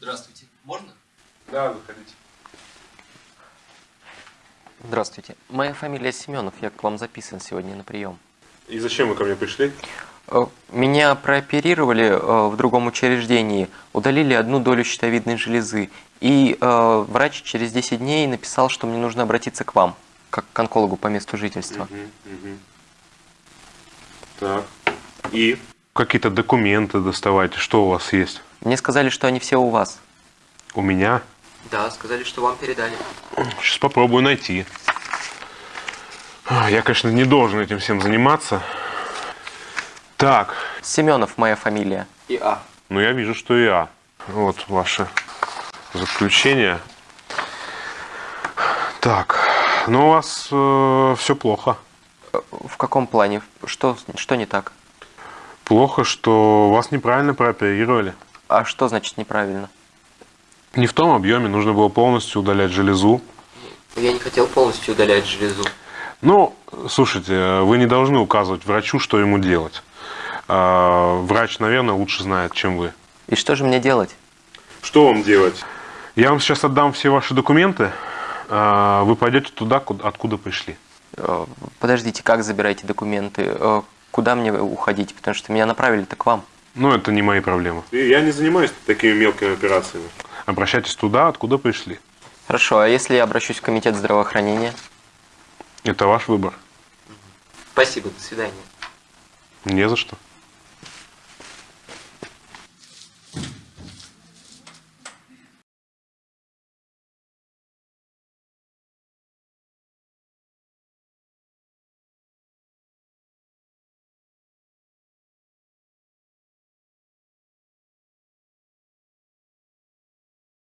Здравствуйте. Можно? Да, выходите. Здравствуйте. Моя фамилия Семенов. Я к вам записан сегодня на прием. И зачем вы ко мне пришли? Э, Меня прооперировали э, в другом учреждении, удалили одну долю щитовидной железы. И э, врач через 10 дней написал, что мне нужно обратиться к вам, как к онкологу по месту жительства. Мгм, мгм. Так. И? Какие-то документы доставайте. Что у вас есть? Мне сказали, что они все у вас. У меня? Да, сказали, что вам передали. Сейчас попробую найти. Я, конечно, не должен этим всем заниматься. Так, Семенов моя фамилия. И А. ну я вижу, что я. Вот ваше заключение. Так, ну у вас все плохо. Э, В каком плане? Что, что не так? Плохо, что вас неправильно прооперировали. А что значит неправильно? Не в том объеме, нужно было полностью удалять железу. Я не хотел полностью удалять железу. Ну, слушайте, вы не должны указывать врачу, что ему делать. А, Врач, наверное, лучше знает, чем вы. И что же мне делать? Что вам делать? Я вам сейчас отдам все ваши документы. А, Вы пойдете туда, куда- откуда пришли. Э, Подождите, как забираете документы? Э, Куда мне уходить? Потому что меня направили-то к вам. Ну, это не мои проблемы. Я не занимаюсь такими мелкими операциями. Обращайтесь туда, откуда пришли. Хорошо, а если я обращусь в комитет здравоохранения? Это ваш выбор. Спасибо, до свидания. Не за что.